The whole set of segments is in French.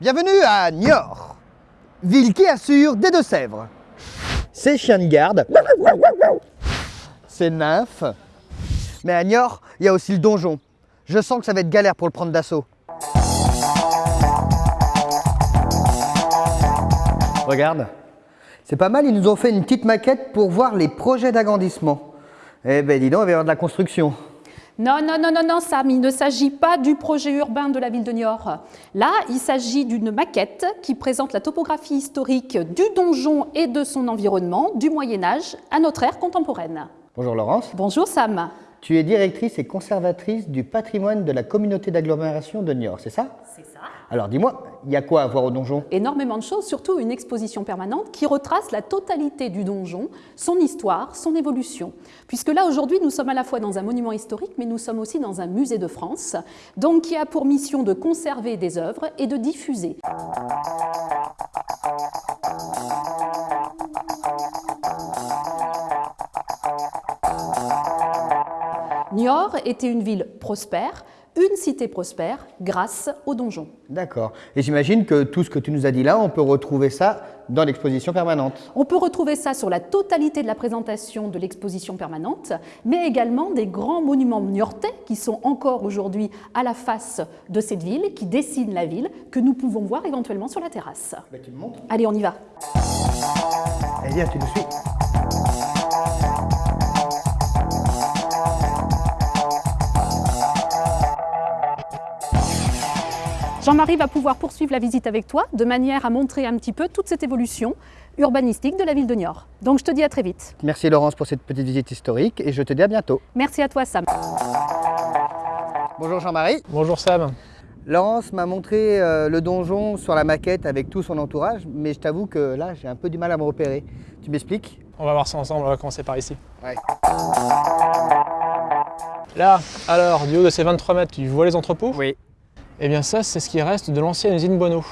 Bienvenue à Niort, ville qui assure des Deux-Sèvres. C'est chien de garde, c'est nymphe. Mais à Niort, il y a aussi le donjon. Je sens que ça va être galère pour le prendre d'assaut. Regarde, c'est pas mal, ils nous ont fait une petite maquette pour voir les projets d'agrandissement. Eh ben dis donc, il va y avoir de la construction. Non, non, non, non, non, Sam, il ne s'agit pas du projet urbain de la ville de Niort. Là, il s'agit d'une maquette qui présente la topographie historique du donjon et de son environnement du Moyen-Âge à notre ère contemporaine. Bonjour Laurence. Bonjour Sam. Tu es directrice et conservatrice du patrimoine de la communauté d'agglomération de Niort, c'est ça? C'est ça. Alors dis-moi, il y a quoi à voir au donjon? Énormément de choses, surtout une exposition permanente qui retrace la totalité du donjon, son histoire, son évolution. Puisque là, aujourd'hui, nous sommes à la fois dans un monument historique, mais nous sommes aussi dans un musée de France, donc qui a pour mission de conserver des œuvres et de diffuser. Niort était une ville prospère, une cité prospère grâce au donjon. D'accord. Et j'imagine que tout ce que tu nous as dit là, on peut retrouver ça dans l'exposition permanente. On peut retrouver ça sur la totalité de la présentation de l'exposition permanente, mais également des grands monuments niortais qui sont encore aujourd'hui à la face de cette ville, qui dessinent la ville, que nous pouvons voir éventuellement sur la terrasse. Ben, tu me montres Allez, on y va. Allez, viens, tu nous suis. Jean-Marie va pouvoir poursuivre la visite avec toi de manière à montrer un petit peu toute cette évolution urbanistique de la ville de Niort. Donc je te dis à très vite. Merci Laurence pour cette petite visite historique et je te dis à bientôt. Merci à toi Sam. Bonjour Jean-Marie. Bonjour Sam. Laurence m'a montré euh, le donjon sur la maquette avec tout son entourage, mais je t'avoue que là, j'ai un peu du mal à me repérer. Tu m'expliques? On va voir ça ensemble, on va commencer par ici. Ouais. Là, alors, du haut de ces 23 mètres, tu vois les entrepôts? Oui. Eh bien ça, c'est ce qui reste de l'ancienne usine Bonneau.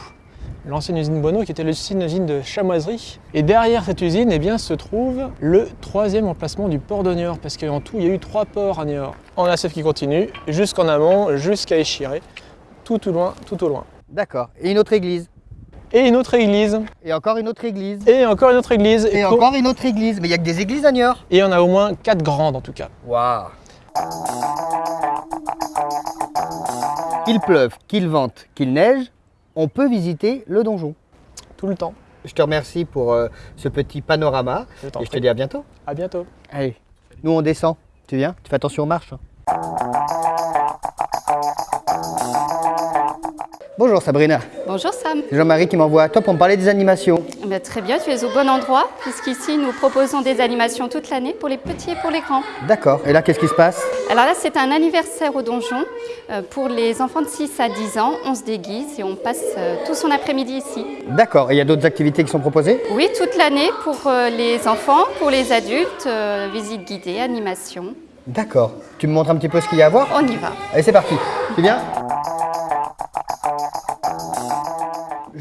L'ancienne usine Bonneau qui était l'ancienne usine de chamoiserie. Et derrière cette usine, eh bien, se trouve le troisième emplacement du port de Niort, parce qu'en tout, il y a eu trois ports à Niort. En ACF qui continue, jusqu'en amont, jusqu'à Échiré, tout au loin, tout au loin. D'accord. Et une autre église. Et une autre église, Et encore une autre église. et encore une autre église, Et encore une autre église. Mais il n'y a que des églises à Niort. Et en a au moins quatre grandes en tout cas. Waouh Qu'il pleuve, qu'il vente, qu'il neige, on peut visiter le donjon. Tout le temps. Je te remercie pour euh, ce petit panorama Je et je te dis à bientôt. À bientôt. Allez, nous on descend. Tu viens Tu fais attention aux marches. hein. Bonjour Sabrina, Bonjour Sam. c'est Jean-Marie qui m'envoie à toi pour me parler des animations. Très bien, tu es au bon endroit, puisqu'ici nous proposons des animations toute l'année pour les petits et pour les grands. D'accord, et là qu'est-ce qui se passe? Alors là, c'est un anniversaire au donjon. Euh, pour les enfants de 6 à 10 ans, on se déguise et on passe euh, tout son après-midi ici. D'accord, et il y a d'autres activités qui sont proposées? Oui, toute l'année pour euh, les enfants, pour les adultes, visite guidée, animation. D'accord, tu me montres un petit peu ce qu'il y a à voir? On y va. Allez, c'est parti. Tu viens?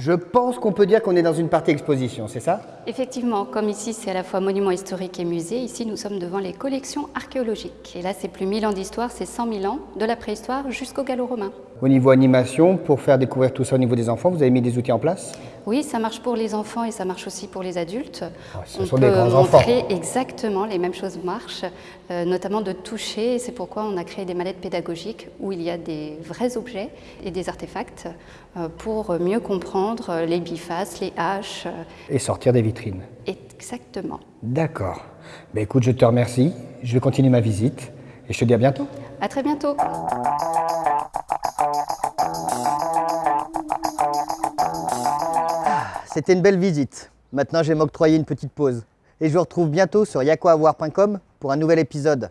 Je pense qu'on peut dire qu'on est dans une partie exposition, c'est ça? Effectivement, comme ici c'est à la fois monument historique et musée, ici nous sommes devant les collections archéologiques. Et là, c'est plus 1000 ans d'histoire, c'est 100 000 ans, de la préhistoire jusqu'au gallo-romain. Au niveau animation, pour faire découvrir tout ça au niveau des enfants, vous avez mis des outils en place? Oui, ça marche pour les enfants et ça marche aussi pour les adultes. ce on sont peut des grands enfants. montrer exactement les mêmes choses marchent, euh, notamment de toucher. C'est pourquoi on a créé des mallettes pédagogiques où il y a des vrais objets et des artefacts euh, pour mieux comprendre les bifaces, les haches. euh, Et sortir des vitrines. Exactement. D'accord. Ben écoute, je te remercie. Je vais continuer ma visite et je te dis à bientôt. À très bientôt. C'était une belle visite. Maintenant, je vais m'octroyer une petite pause. Et je vous retrouve bientôt sur yaquoavoir.com pour un nouvel épisode.